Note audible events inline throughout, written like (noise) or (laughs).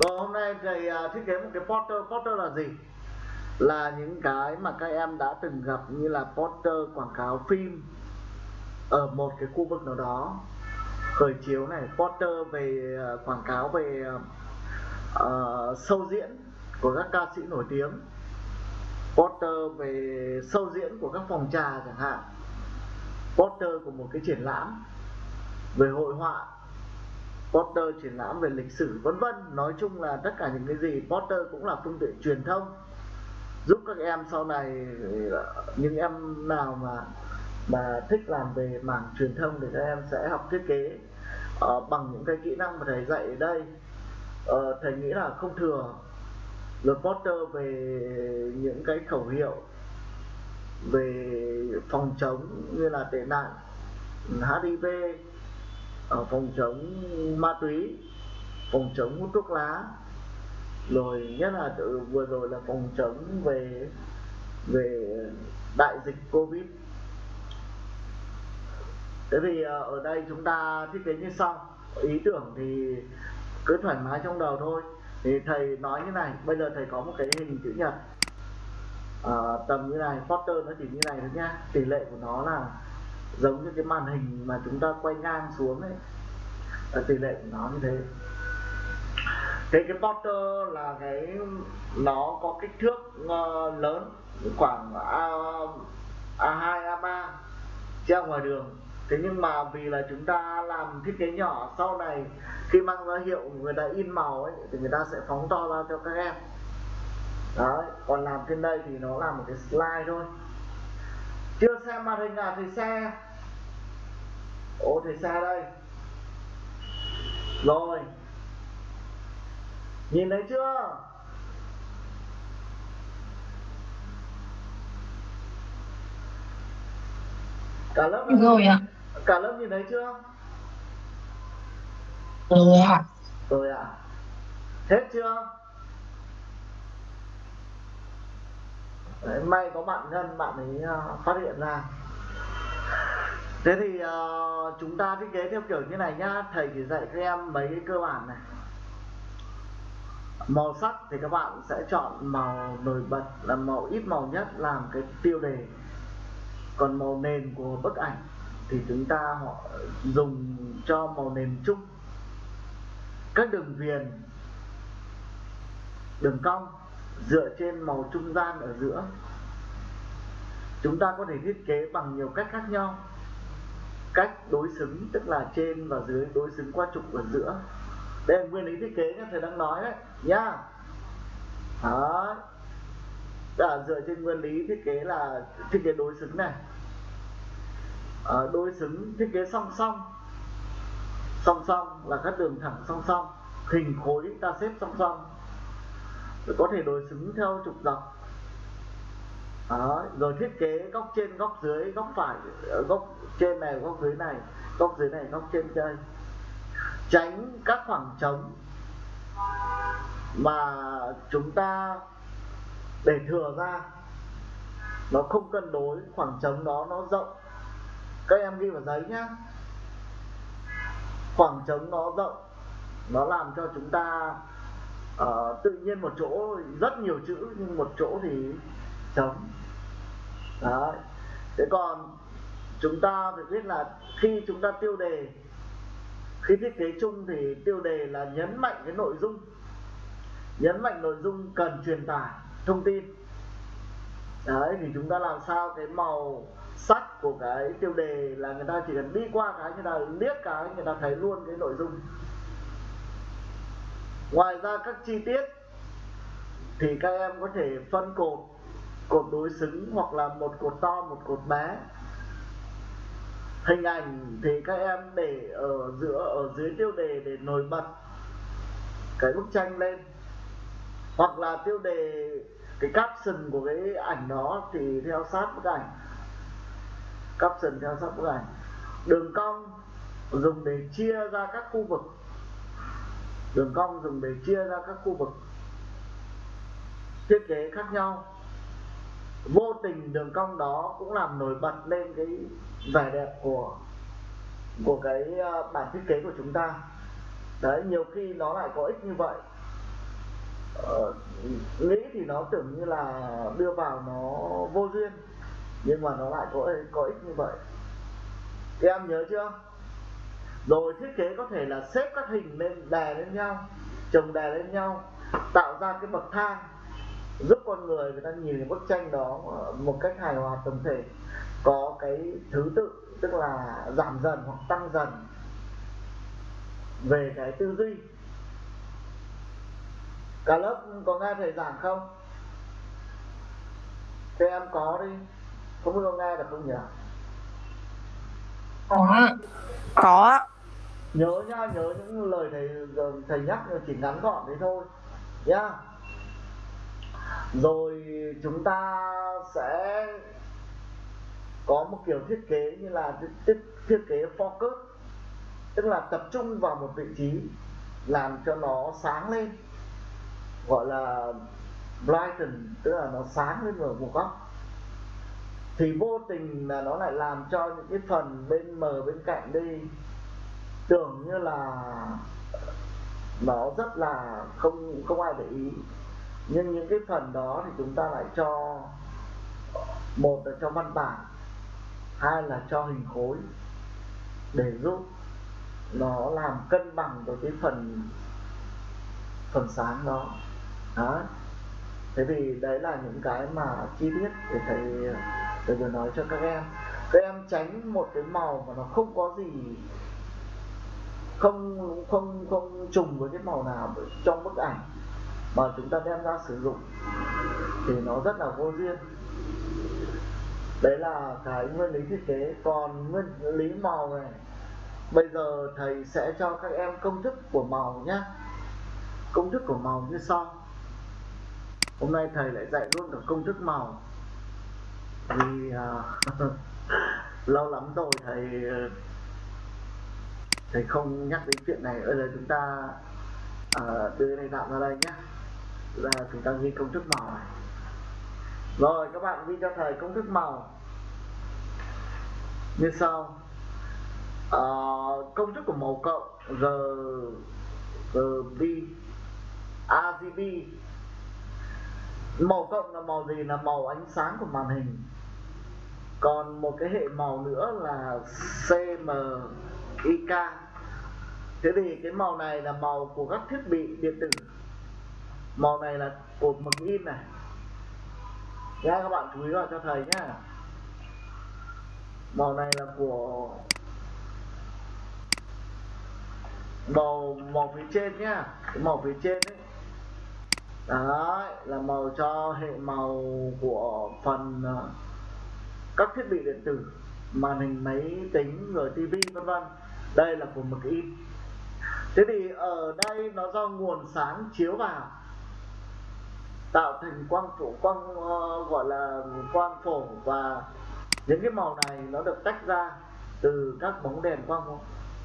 rồi hôm nay thầy uh, thiết kế một cái poster poster là gì? Là những cái mà các em đã từng gặp như là poster quảng cáo phim ở một cái khu vực nào đó. Khởi chiếu này poster về uh, quảng cáo về uh, sâu diễn của các ca sĩ nổi tiếng. Poster về sâu diễn của các phòng trà chẳng hạn. Poster của một cái triển lãm về hội họa poster triển lãm về lịch sử vân vân. Nói chung là tất cả những cái gì poster cũng là phương tiện truyền thông giúp các em sau này những em nào mà mà thích làm về mảng truyền thông thì các em sẽ học thiết kế uh, bằng những cái kỹ năng mà thầy dạy ở đây. Uh, thầy nghĩ là không thừa rồi poster về những cái khẩu hiệu về phòng chống như là tệ nạn HIV ở phòng chống ma túy phòng chống hút thuốc lá. Rồi nhất là vừa rồi là phòng chống về về đại dịch covid. Thế thì ờ, ở đây chúng ta thiết kế như sau. Ý tưởng thì cứ thoải mái trong đầu thôi. Thì thầy nói như này bây giờ thầy có một cái hình chữ nhật. À, tầm như này poster nó chỉ như này thôi nhá. Tỷ lệ của nó là giống như cái màn hình mà chúng ta quay ngang xuống ấy. Là tỷ lệ của nó như thế. Thế cái poster là cái nó có kích thước uh, lớn khoảng a a hai a ba treo ngoài đường. Thế nhưng mà vì là chúng ta làm thiết kế nhỏ sau này khi mang ra hiệu người ta in màu ấy thì người ta sẽ phóng to ra cho các em. Đấy còn làm trên đây thì nó là một cái slide thôi chưa xem màn hình nào thì xe ô thì xe đây. Rồi. Nhìn thấy chưa? Cả lớp rồi ạ. cả lớp nhìn thấy chưa? Rồi ạ. Rồi ạ. À. hết chưa Đấy, may có bạn nhân bạn ấy uh, phát hiện ra. Thế thì uh, chúng ta thiết kế theo kiểu như này nhá. Thầy chỉ dạy các em mấy cái cơ bản này. Màu sắc thì các bạn sẽ chọn màu nổi bật là màu ít màu nhất làm cái tiêu đề. Còn màu nền của bức ảnh thì chúng ta họ dùng cho màu nền chung. Các đường viền đường cong dựa trên màu trung gian ở giữa. Chúng ta có thể thiết kế bằng nhiều cách khác nhau. Cách đối xứng tức là trên và dưới đối xứng qua trục ở giữa. Đây là nguyên lý thiết kế nhé thầy đang nói đấy. Nhá đó là dựa trên nguyên lý thiết kế là thiết kế đối xứng này. À, đối xứng thiết kế song song. Song song là các đường thẳng song song. Hình khối ta xếp song song có thể đối xứng theo trục dọc. Đó, rồi thiết kế góc trên góc dưới góc phải ờ, góc trên này góc dưới này góc dưới này góc trên đây tránh các khoảng trống mà chúng ta để thừa ra. Nó không cân đối khoảng trống đó nó rộng. Các em ghi vào giấy nhá. Khoảng trống nó rộng nó làm cho chúng ta uh, tự nhiên một chỗ rất nhiều chữ nhưng một chỗ thì trống. Đấy. Thế còn chúng ta phải biết là khi chúng ta tiêu đề khi thiết kế chung thì tiêu đề là nhấn mạnh cái nội dung. Nhấn mạnh nội dung cần truyền tải thông tin. Đấy thì chúng ta làm sao cái màu sắc của cái tiêu đề là người ta chỉ cần đi qua cái người ta liếc cái người ta thấy luôn cái nội dung ngoài ra các chi tiết thì các em có thể phân cột cột đối xứng hoặc là một cột to, một cột bé. Hình ảnh thì các em để ở giữa, ở dưới tiêu đề để nổi bật cái bức tranh lên. Hoặc là tiêu đề, cái caption của cái ảnh đó thì theo sát bức ảnh. Caption theo sát bức ảnh. Đường cong, dùng để chia ra các khu vực đường cong dùng để chia ra các khu vực. Thiết kế khác nhau. Vô tình đường cong đó cũng làm nổi bật lên cái vẻ đẹp của của cái ờ, bản thiết kế của chúng ta. Đấy nhiều khi nó lại có ích như vậy. Ờ, nghĩ thì nó tưởng như là đưa vào nó vô duyên nhưng mà nó lại có có ích như vậy. Các em nhớ chưa? Rồi thiết kế có thể là xếp các hình lên đè lên nhau chồng đè lên nhau tạo ra cái bậc thang giúp con người người ta nhìn cái bức tranh đó một cách hài hòa tổng thể. Có cái thứ tự tức là giảm dần hoặc tăng dần về cái tư duy. Cả lớp có nghe thầy giảng không? Các em có đi. Không biết có nghe được không nhỉ? Có có nhớ nha nhớ những lời thầy thầy nhắc chỉ ngắn gọn thế thôi. Nhá. Rồi chúng ta sẽ có một kiểu thiết kế như là thiết, thiết kế focus tức là tập trung vào một vị trí làm cho nó sáng lên gọi là brighten tức là nó sáng lên ở một góc. Thì vô tình là nó lại làm cho những cái phần bên mờ bên cạnh đi tưởng như là nó rất là không không ai để ý. Nhưng những cái phần đó thì chúng ta lại cho, một là cho văn bản, hai là cho hình khối để giúp nó làm cân bằng với cái phần phần sáng đó. Đó. Thế vì đấy là những cái mà chi tiết để thầy thầy vừa nói cho các em. Các em tránh một cái màu mà nó không có gì không không không trùng với cái màu nào trong bức ảnh mà chúng ta đem ra sử dụng thì nó rất là vô duyên. Đấy là cái nguyên lý thiết kế. Còn nguyên lý màu này bây giờ thầy sẽ cho các em công thức của màu nhé công thức của màu như sau. Hôm nay thầy lại dạy luôn cả công thức màu. Vì uh, (laughs) lâu lắm rồi thầy thầy không nhắc đến chuyện này bây giờ chúng ta uh, đưa này tạm ra đây nhé. Là chúng ta ghi công thức màu này. Rồi các bạn ghi cho thầy công thức màu. Như sau. Uh, công thức của màu cộng r RB RGB màu cộng là màu gì? Là màu ánh sáng của màn hình. Còn một cái hệ màu nữa là CM IK. thế thì cái màu này là màu của các thiết bị điện tử. Màu này là cột mực in này. Nha các bạn chú ý vào cho thầy nhá. Màu này là của màu màu phía trên nhá. Cái màu phía trên đấy đấy, là màu cho hệ màu của phần ờ, các thiết bị điện tử. Màn hình, máy tính, rồi tivi vân vân đây là của mực in thế thì ở đây nó do nguồn sáng chiếu vào tạo thành quang phổ quang uh, gọi là quang phổ và những cái màu này nó được tách ra từ các bóng đèn quang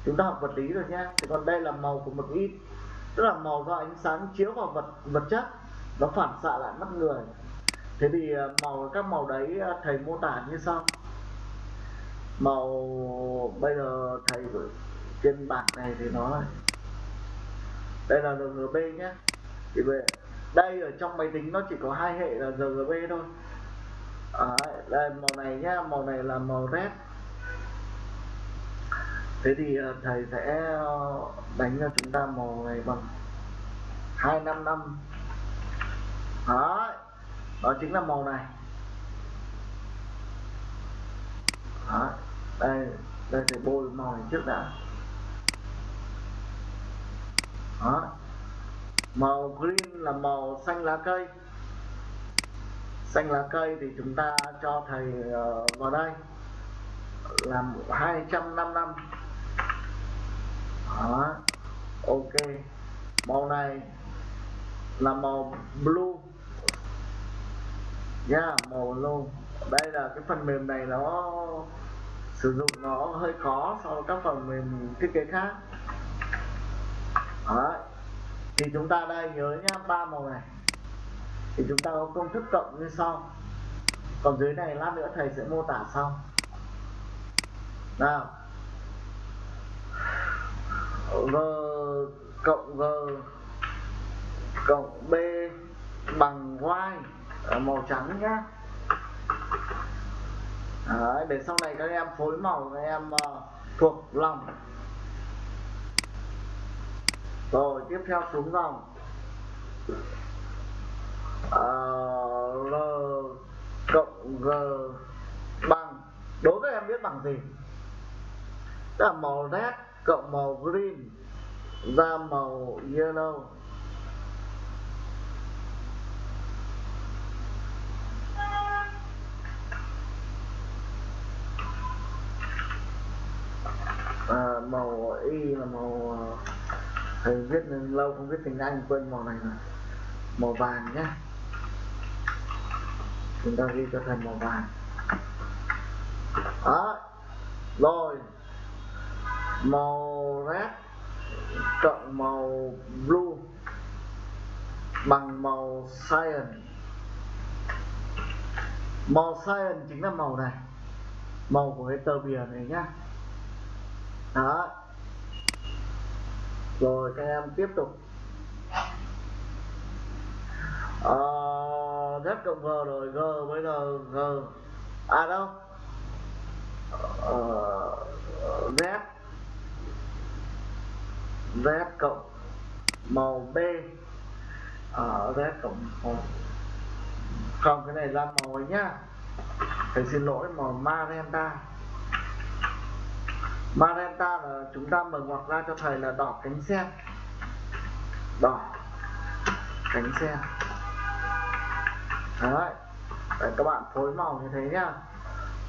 chúng ta học vật lý rồi nhé thì còn đây là màu của mực in tức là màu do ánh sáng chiếu vào vật vật chất nó phản xạ lại mắt người. Thế thì ờ, màu các màu đấy ờ, thầy mô tả như sau màu bây giờ thầy trên bảng này thì nó đây là RGB nhé thì về đây ở trong máy tính nó chỉ có hai hệ là RGB thôi. À, đây màu này nhá màu này là màu red. Thế thì ờ, thầy sẽ ờ, đánh cho chúng ta màu này bằng 255 đó đó chính là màu này. Đó đây đây thầy bôi màu này trước đã. Đó màu green là màu xanh lá cây. Xanh lá cây thì chúng ta cho thầy ờ, vào đây. Làm 255 đó ok. Màu này là màu blue. Nha yeah, màu blue. Đây là cái phần mềm này nó sử dụng nó hơi khó so với các phần mềm thiết kế khác. Đấy. thì chúng ta đây, nhớ nhá, ba màu này. Thì chúng ta có công thức cộng như sau. Còn dưới này lát nữa thầy sẽ mô tả sau. Nào. G cộng g cộng b bằng y. Màu trắng nhá. Đấy, để sau này các em phối màu các em uh, thuộc lòng. Rồi tiếp theo xuống dòng. Ờ, uh, l cộng g bằng. Đối với em biết bằng gì? Tức là màu red cộng màu green ra màu yellow à, màu y là màu ờ, thầy viết lâu, không viết tiếng anh, quên màu này rồi. Màu vàng nhé chúng ta ghi cho thầy màu vàng. Đó. Rồi. Màu red cộng màu blue bằng màu cyan. Màu cyan chính là màu này. Màu của cái tờ bìa này nhá. Đó rồi các em tiếp tục. Uh, z cộng g rồi g với g g. À đâu? Uh, z. Z cộng màu b. Ở uh, z cộng màu. Không cái này là màu ấy nhá. Thầy xin lỗi màu magenta magenta là chúng ta mở ngoặc ra cho thầy là đỏ cánh sen đỏ cánh sen đấy để các bạn phối màu như thế nhá.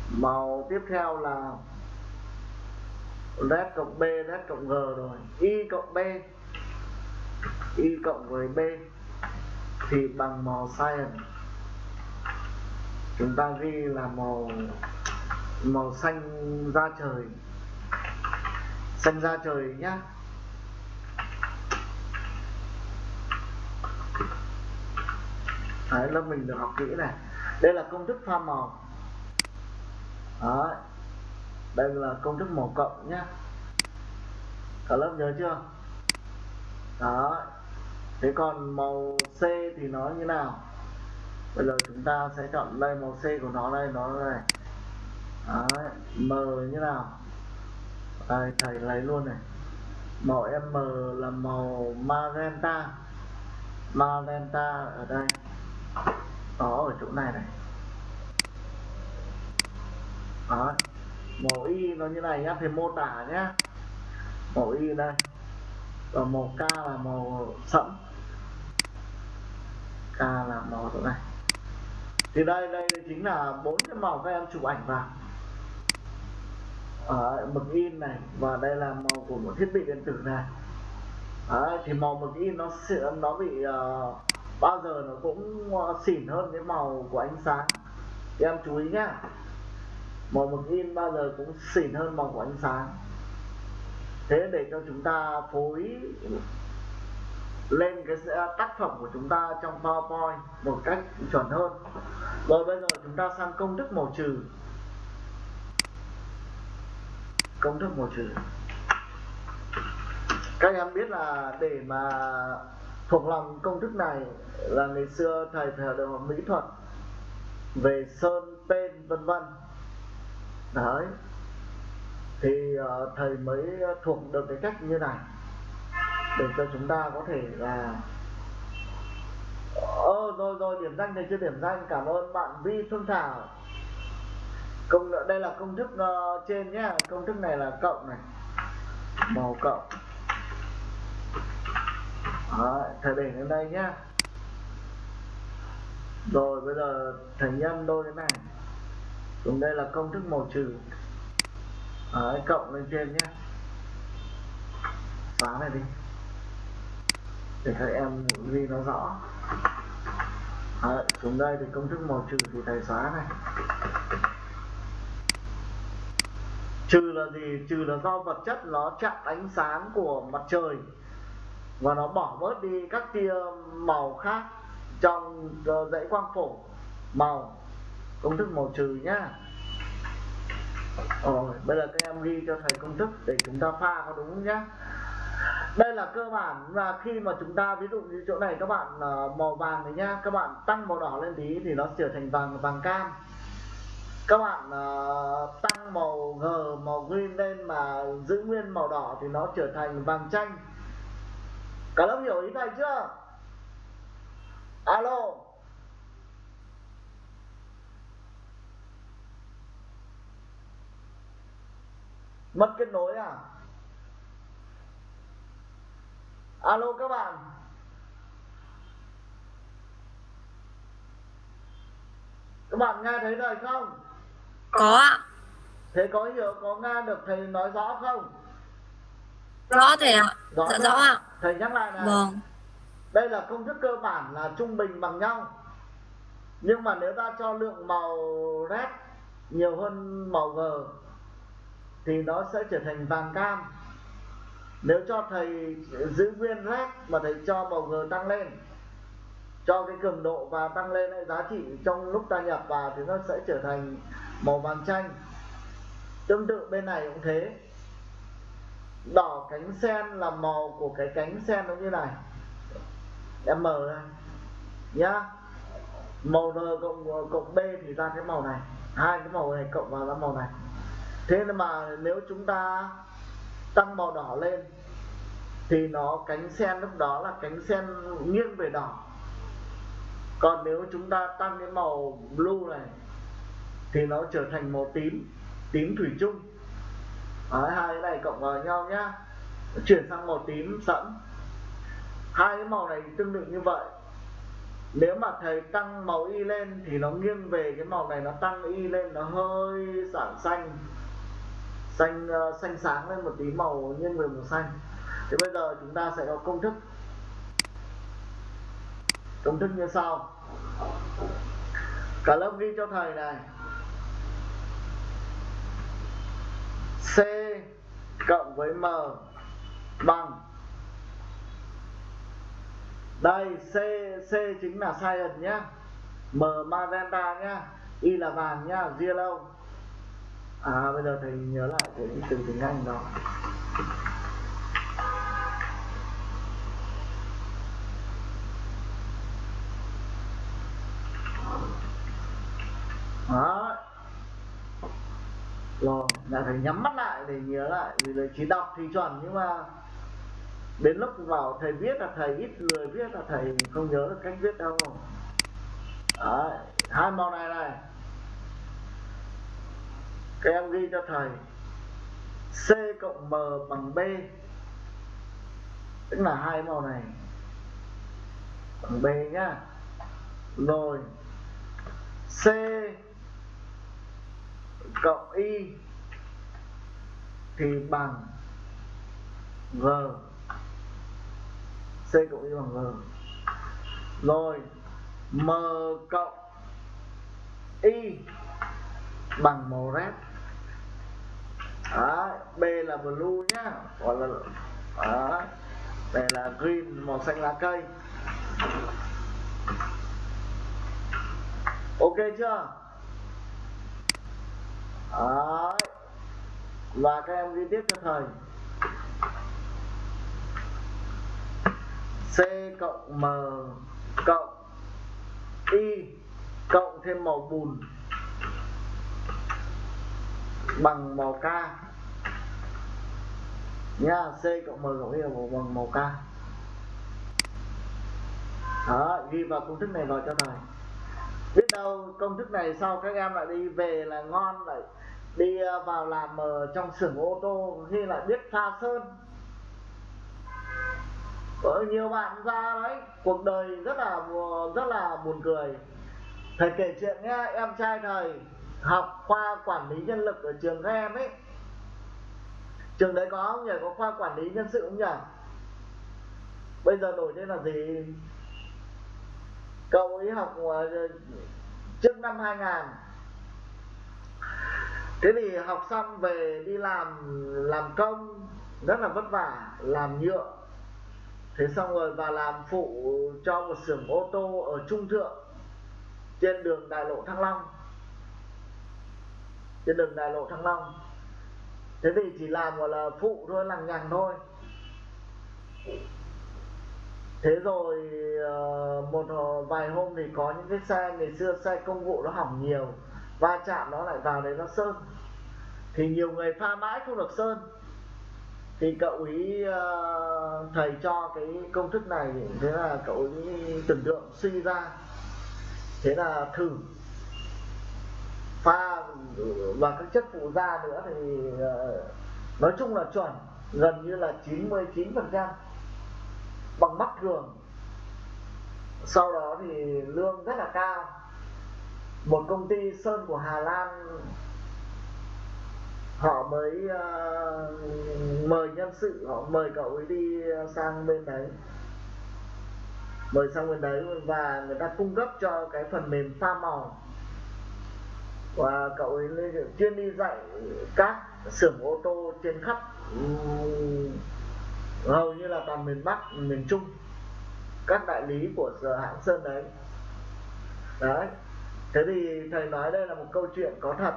Màu tiếp theo là red cộng b, red cộng g rồi. Y cộng b. Y cộng với b thì bằng màu cyan chúng ta ghi là màu màu xanh da trời xanh da trời nhá. Đấy, lớp mình được học kỹ này. Đây là công thức pha màu. Đấy. đây là công thức màu cộng nhá. Cả lớp nhớ chưa? Đó thế còn màu C thì nó như nào? Bây giờ chúng ta sẽ chọn đây màu C của nó đây nó đây Đấy. M như nào? Đây thầy lấy luôn này. Màu M là màu magenta. Magenta ở đây. Đó, ở chỗ này này. Đó. Màu y nó như này nhá, thì mô tả nhá. Màu y đây. Và màu k là màu sẫm. K là màu chỗ này. Thì đây đây chính là bốn cái màu các em chụp ảnh vào ở mực in này và đây là màu của một thiết bị điện tử này. Đấy, thì màu mực in nó sẽ nó bị uh, bao giờ nó cũng uh, xỉn hơn cái màu của ánh sáng. Thì em chú ý nhá màu mực in bao giờ cũng xỉn hơn màu của ánh sáng. Thế để cho chúng ta phối lên cái ờ, tác phẩm của chúng ta trong PowerPoint một cách chuẩn hơn. Rồi bây giờ chúng ta sang công thức màu trừ công thức một chữ. Các em biết là để mà thuộc lòng công thức này là ngày xưa thầy thầy được học mỹ thuật về sơn tên vân vân. Đấy. Thì uh, thầy mới thuộc được cái cách như này để cho chúng ta có thể là ơ ờ, rồi rồi điểm danh thầy chưa điểm danh. Cảm ơn bạn vi phương thảo công đây là công thức uh, trên nhé công thức này là cộng này. Màu cộng. Đó, thầy để lên đây nhá. Rồi bây giờ thầy nhân đôi cái này. Cùng đây là công thức màu trừ. Đấy, cộng lên trên nhé xóa này đi. Để các em ghi nó rõ. Đấy, xuống đây thì công thức màu trừ thì thầy xóa này. Trừ là gì? Trừ là do vật chất nó chặn ánh sáng của mặt trời và nó bỏ bớt đi các tia màu khác trong ờ, dãy quang phổ. Màu. Công thức màu trừ nhá. Rồi, bây giờ các em ghi cho thầy công thức để chúng ta pha có đúng nhá. Đây là cơ bản là khi mà chúng ta, ví dụ như chỗ này các bạn ờ, màu vàng này nhá, các bạn tăng màu đỏ lên tí thì nó trở thành vàng vàng cam các bạn uh, tăng màu g màu green lên mà giữ nguyên màu đỏ thì nó trở thành vàng chanh. Cả lớp hiểu ý này chưa? Alo. Mất kết nối à? Alo các bạn. Các bạn nghe thấy lời không? Có ạ. Thế có hiểu có nghe được thầy nói rõ không? Rõ thầy ạ. Rõ dạ rõ ạ. Thầy nhắc lại này. Vâng. Đây là công thức cơ bản là trung bình bằng nhau. Nhưng mà nếu ta cho lượng màu red nhiều hơn màu g thì nó sẽ trở thành vàng cam. Nếu cho thầy giữ nguyên red mà thầy cho màu g tăng lên cho cái cường độ và tăng lên ấy, giá trị trong lúc ta nhập vào thì nó sẽ trở thành màu vàng chanh. Tương tự bên này cũng thế. Đỏ cánh sen là màu của cái cánh sen nó như này. Em mở ra. Nhá. Màu n cộng cộng B thì ra cái màu này. Hai cái màu này cộng vào ra màu này. Thế nên mà nếu chúng ta tăng màu đỏ lên, thì nó cánh sen lúc đó là cánh sen nghiêng về đỏ. Còn nếu chúng ta tăng cái màu blue này thì nó trở thành màu tím tím thủy chung. Đấy, hai cái này cộng vào nhau nhá. Chuyển sang màu tím sẫm. Hai cái màu này tương tự như vậy. Nếu mà thầy tăng màu y lên thì nó nghiêng về cái màu này nó tăng y lên nó hơi sản xanh. Xanh uh, xanh sáng lên một tí màu nghiêng về màu xanh. Thì bây giờ chúng ta sẽ có công thức. Công thức như sau. Cả lớp ghi cho thầy này. C cộng với M bằng. Đây, C C chính là cyan nhá. M magenta nhá. Y là vàng nhá yellow à bây giờ thầy nhớ lại cái từ tiếng Anh đó đó. Rồi là phải nhắm mắt lại để nhớ lại vì là chỉ đọc thì chuẩn nhưng mà đến lúc vào thầy viết là thầy ít lười viết là thầy không nhớ được cách viết đâu. Đấy, hai màu này này. Các em ghi cho thầy. C cộng M bằng B. Tức là hai màu này. Bằng B nhá. Rồi C cộng Y thì bằng G. C cộng Y bằng G. Rồi M cộng Y bằng màu red. Đó, B là blue nhá. Gọi là đó, đây là green màu xanh lá cây. Ok chưa? Đấy. và các em ghi tiếp cho thầy. C cộng M cộng Y cộng thêm màu bùn bằng màu K. Nha, C cộng M cộng Y là bằng màu K. Đó ghi vào công thức này vào cho thầy. Biết đâu công thức này sau các em lại đi về là ngon lại đi ờ, vào làm ở trong xưởng ô tô khi lại biết pha sơn. Có nhiều bạn ra đấy, cuộc đời rất là rất là buồn cười. Thầy kể chuyện nhé em trai thầy học khoa quản lý nhân lực ở trường các em ấy. Trường đấy có không nhỉ? Có khoa quản lý nhân sự không nhỉ? Bây giờ đổi tên là gì? Cậu ấy học ờ, trước năm 2000 thế thì học xong về đi làm làm công, rất là vất vả, làm nhựa. Thế xong rồi và làm phụ cho một xưởng ô tô ở trung thượng, trên đường đại lộ thăng long. Trên đường đại lộ thăng long. Thế thì chỉ làm gọi là phụ thôi lằng nhằng thôi. Thế rồi ờ, một ờ, vài hôm thì có những cái xe ngày xưa, xe công vụ nó hỏng nhiều va chạm nó lại vào đấy nó sơn. Thì nhiều người pha mãi không được sơn. Thì cậu ý uh, thầy cho cái công thức này thế là cậu ý tưởng tượng suy ra. Thế là thử. Pha và các chất phụ gia nữa thì uh, nói chung là chuẩn gần như là 99 phần trăm bằng mắt thường. Sau đó thì lương rất là cao một công ty sơn của Hà Lan họ mới uh, mời nhân sự họ mời cậu ấy đi sang bên đấy. Mời sang bên đấy và người ta cung cấp cho cái phần mềm pha màu. Và cậu ấy chuyên đi dạy các xưởng ô tô trên khắp hầu như là toàn miền Bắc miền Trung các đại lý của hãng Sơn đấy. Đấy thế thì thầy nói đây là một câu chuyện có thật.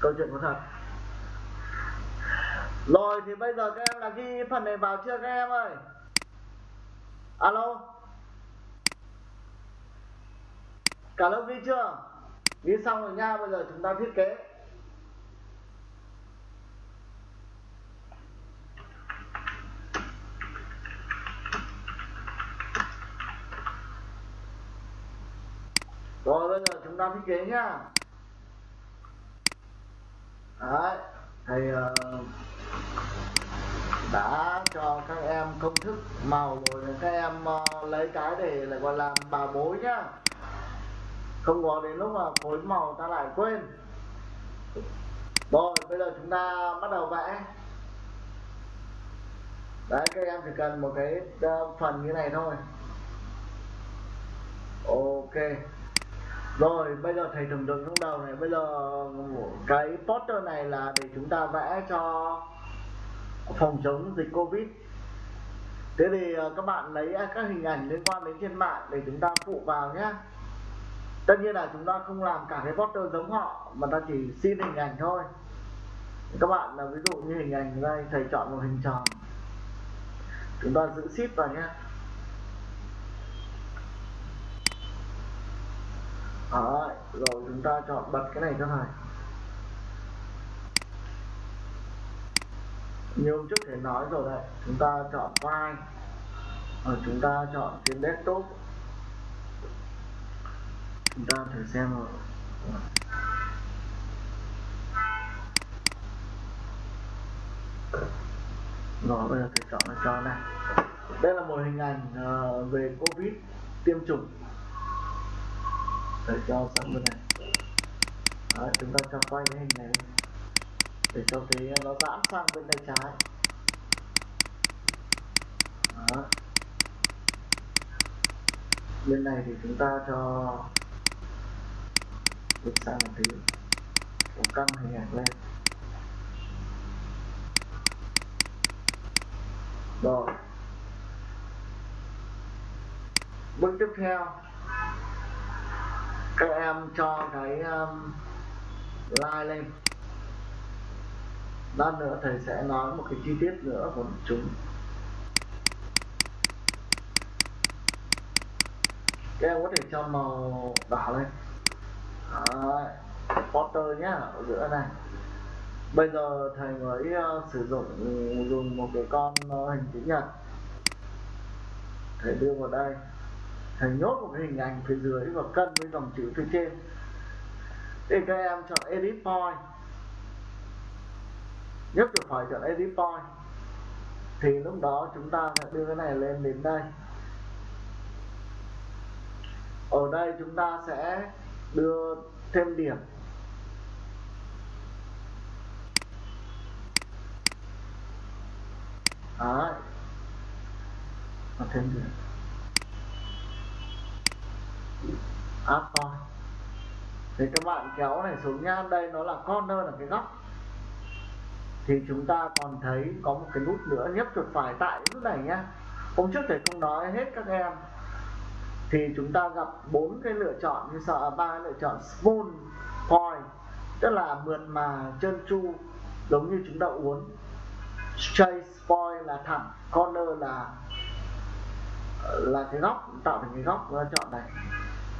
Câu chuyện có thật. Rồi thì bây giờ các em là ghi phần này vào chưa các em ơi? Alo? Cả lớp ghi chưa? Ghi xong rồi nha, bây giờ chúng ta thiết kế rồi bây giờ chúng ta thiết kế nhá. Đấy thầy uh, đã cho các em công thức màu rồi các em uh, lấy cái để lại gọi là bà bối nhá. Không có đến lúc mà phối màu ta lại quên. Rồi bây giờ chúng ta bắt đầu vẽ. Đấy các em chỉ cần một cái uh, phần như này thôi. Ok rồi, bây giờ thầy tưởng tượng trong đầu này, bây giờ cái poster này là để chúng ta vẽ cho phòng chống dịch covid. Thế thì ờ, các bạn lấy các hình ảnh liên quan đến trên mạng để chúng ta phụ vào nhé. Tất nhiên là chúng ta không làm cả cái poster giống họ, mà ta chỉ xin hình ảnh thôi. Các bạn là ví dụ như hình ảnh đây, thầy chọn một hình tròn. Chúng ta giữ ship vào nhé. Đấy, rồi chúng ta chọn bật cái này cho thầy như hôm trước thầy nói rồi đấy chúng ta chọn file. Rồi chúng ta chọn trên desktop. Chúng ta thử xem rồi rồi bây giờ thầy chọn là cho này. Đây là một hình ảnh ờ, về covid tiêm chủng để cho sang bên này. Đó, chúng ta cho quay cái hình này để cho cái à, nó giãn sang bên tay trái. Đó. bên này thì chúng ta cho được sang một tí. Cổ căng hình ảnh lên. Rồi. Bước tiếp theo các em cho cái um, like lên. Lát nữa thầy sẽ nói một cái chi tiết nữa của chúng. Các em có thể cho màu đỏ lên. Đấy. Potter nhá ở giữa này. Bây giờ thầy mới uh, sử dụng dùng một cái con uh, hình chữ nhật. Thầy đưa vào đây thầy nhốt một cái hình ảnh phía dưới và cân với dòng chữ phía trên. Thì các em chọn edit point. Nhấp chuột phải chọn edit point. Thì lúc đó chúng ta sẽ đưa cái này lên đến đây. Ở đây chúng ta sẽ đưa thêm điểm. Đấy. và thêm điểm áp point thì các bạn kéo này xuống nhá đây nó là corner là cái góc. Thì chúng ta còn thấy có một cái nút nữa nhấp chuột phải tại nút này nhá. Hôm trước thầy không nói hết các em. Thì chúng ta gặp bốn cái lựa chọn như sợ à, ba lựa chọn spoon, point tức là mượt mà trơn tru giống như chúng ta uốn straight point là thẳng corner là là cái góc tạo thành cái góc chúng ta chọn này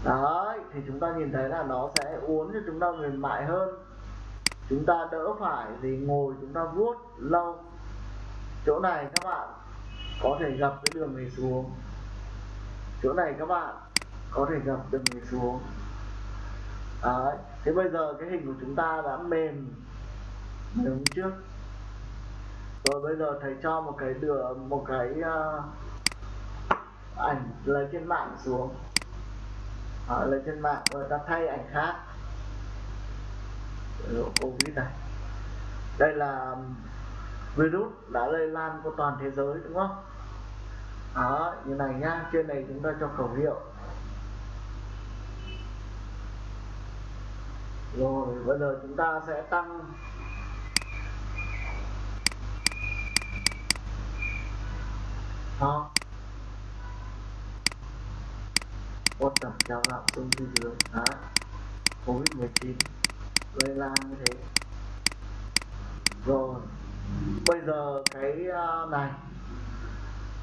đấy thì chúng ta nhìn thấy là nó sẽ uốn cho chúng ta mềm mại hơn. Chúng ta đỡ phải thì ngồi chúng ta vuốt lâu. Chỗ này các bạn có thể gập cái đường này xuống. Chỗ này các bạn có thể gập đường này xuống. Đấy thế bây giờ cái hình của chúng ta đã mềm mềm trước. Rồi bây giờ thầy cho một cái đường một cái uh, ảnh lấy trên mạng xuống họ lên trên mạng rồi ta thay ảnh khác. Covid này. Đây là um, virus đã lây lan qua toàn thế giới, đúng không? Đó, như này nhá, trên này chúng ta cho khẩu hiệu. Rồi, bây giờ chúng ta sẽ tăng. Đó. Ôn tầm đào tạo xuống phía dưới đấy covid 19 lây lan như thế. Rồi. Bây giờ cái à, này.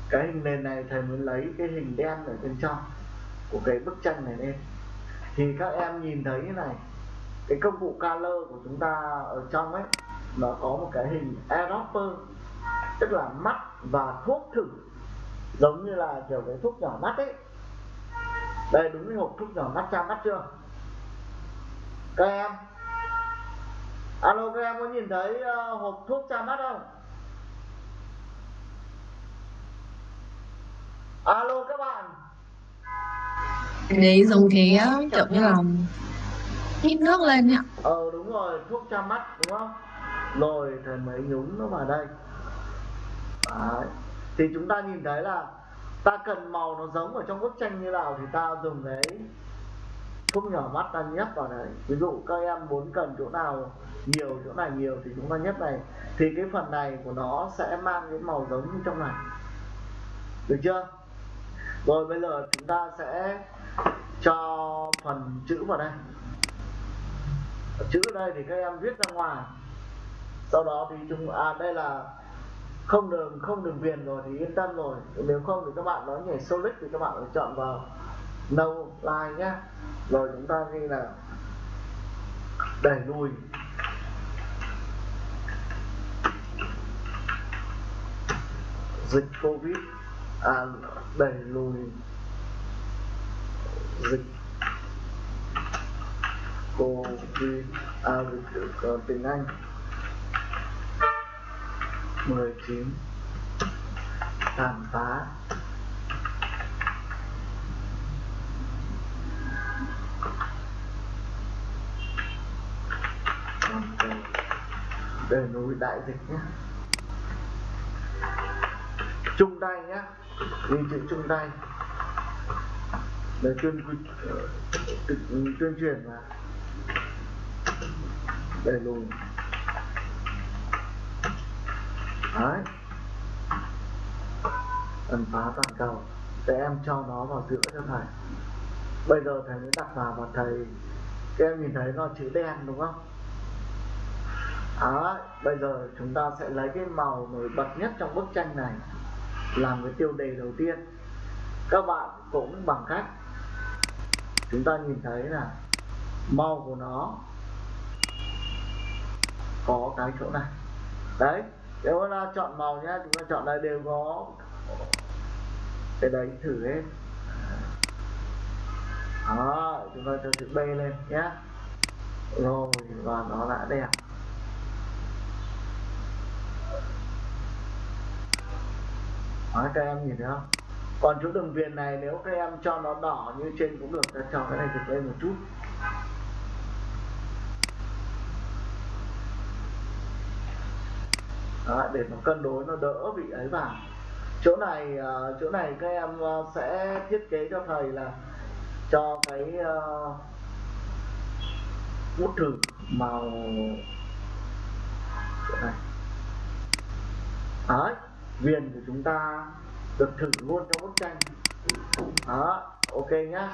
Cái hình nền này thầy muốn lấy cái hình đen ở bên trong của cái bức tranh này lên. Thì các em nhìn thấy như này. Cái công cụ color của chúng ta ở trong ấy, nó có một cái hình eyedropper tức là mắt và thuốc thử. Giống như là kiểu cái thuốc nhỏ mắt ấy đây đúng cái hộp thuốc nhỏ mắt tra mắt chưa? Các em. Alo các em có nhìn thấy uh, hộp thuốc tra mắt không? Alo các bạn. Đấy giống cái kiểu như là hít nước lên nhỉ? Ờ đúng rồi thuốc tra mắt đúng không? Rồi thầy mới nhúng nó vào đây. Đấy. thì chúng ta nhìn thấy là ta cần màu nó giống ở trong bức tranh như nào thì ta dùng cái thuốc nhỏ mắt ta nhấp vào đấy. Ví dụ các em muốn cần chỗ nào nhiều, chỗ này nhiều thì chúng ta nhấp này. Thì cái phần này của nó sẽ mang cái màu giống như trong này. Được chưa? Rồi bây giờ chúng ta sẽ cho phần chữ vào đây. Chữ ở đây thì các em viết ra ngoài. Sau đó thì chúng à đây là không đường không đường viền rồi thì yên tâm rồi. Nếu không thì các bạn nói nhảy solid thì các bạn phải chọn vào no line nhé rồi chúng ta ghi là đẩy lùi. Dịch covid à đẩy lùi. Dịch covid à dịch ờ, tiếng anh. 19 tàn phá. Để núi đại dịch nhé chung tay nhé ghi chữ chung tay để tuyên tuyên, truyền mà. Để lùi. Đấy. Ẩn phá toàn cầu. Để em cho nó vào giữa cho thầy. Bây giờ thầy mới đặt vào và thầy, các em nhìn thấy nó chữ đen đúng không? Đấy. bây giờ chúng ta sẽ lấy cái màu nổi bật nhất trong bức tranh này làm cái tiêu đề đầu tiên. Các bạn cũng bằng cách chúng ta nhìn thấy là màu của nó có cái chỗ này. Đấy nếu là chọn màu nhá chúng ta chọn đây đều có. Cái đấy thử hết đó chúng ta cho chữ B lên nhé rồi và nó đã đẹp. Đó, các em nhìn thấy không? Còn chỗ đường viền này nếu các em cho nó đỏ như trên cũng được ta cho cái này trực lên một chút. Đấy, để nó cân đối nó đỡ bị ấy vào. Chỗ này uh, chỗ này các em uh, sẽ thiết kế cho thầy là cho cái uh, bút thử màu chỗ này. Đấy viền của chúng ta được thử luôn trong bức tranh. Đó ok nhá.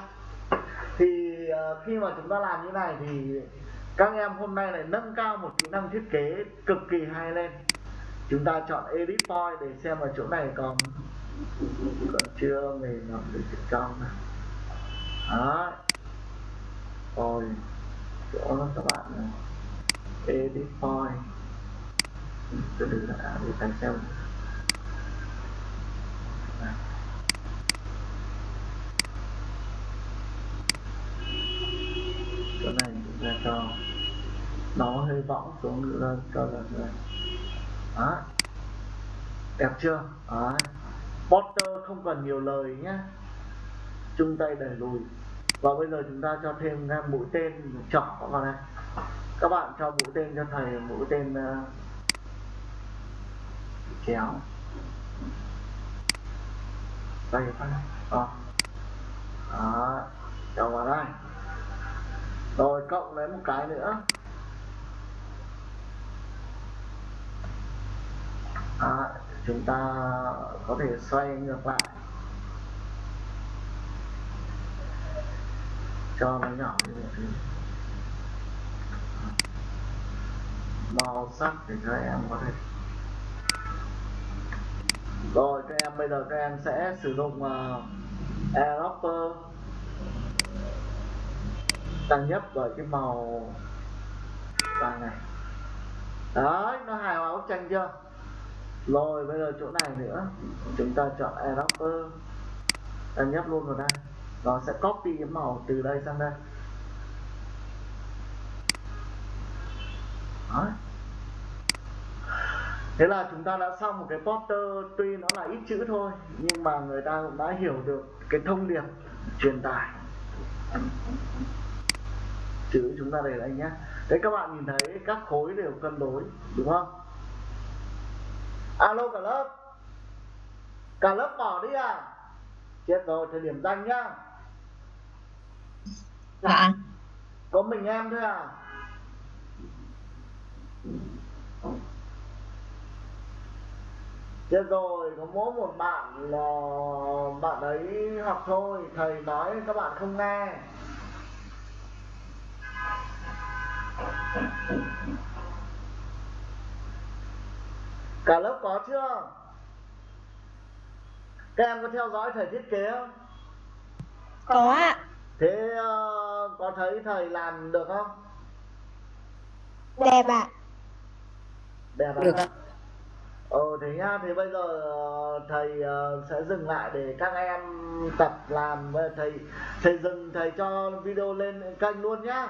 Thì uh, khi mà chúng ta làm như này thì các em hôm nay lại nâng cao một kỹ năng thiết kế cực kỳ hay lên chúng ta chọn edit point để xem ở chỗ này còn còn chưa, mình làm được chỗ trong này. Đó rồi chỗ đó các bạn này. edit point. Tôi đừng đã à, để thành xem. Chỗ này chúng ta cho. Nó hơi võng xuống nữa cho là này đó. Đẹp chưa? Đó. Potter không cần nhiều lời nhé chung tay đẩy lùi. Và bây giờ chúng ta cho thêm mũi tên trỏ vào đây các bạn cho mũi tên cho thầy mũi tên uh, kéo. Đây phát đó. Đó. Cho vào đây. Rồi cộng lấy một cái nữa. À, chúng ta có thể xoay ngược lại. Cho nó nhỏ như màu sắc để các em có thể. Rồi các em bây giờ các em sẽ sử dụng à, uh, airdropper tăng nhấp vào cái màu vàng này. Đấy nó hài hòa bức tranh chưa? Rồi, bây giờ chỗ này nữa. Chúng ta chọn adapter. Ta nhấp luôn vào đây. Nó sẽ copy cái màu từ đây sang đây. Đó thế là chúng ta đã xong một cái poster tuy nó là ít chữ thôi, nhưng mà người ta cũng đã hiểu được cái thông điệp truyền tải. Chữ chúng ta để đây nhé đấy các bạn nhìn thấy các khối đều cân đối, đúng không? Alo cả lớp. Cả lớp bỏ đi à? Chết rồi thời điểm danh nhá. Dạ. có mình em thôi à? Chết rồi có mỗi một bạn là bạn ấy học thôi thầy nói các bạn không nghe cả lớp có chưa các em có theo dõi thầy thiết kế không Có ạ. thế uh, có thấy thầy làm được không Đẹp ạ. đẹp Được à? ạ. ờ thế nhá thế bây giờ ờ, thầy ờ, sẽ dừng lại để các em tập làm thầy thầy dừng thầy cho video lên kênh luôn nhá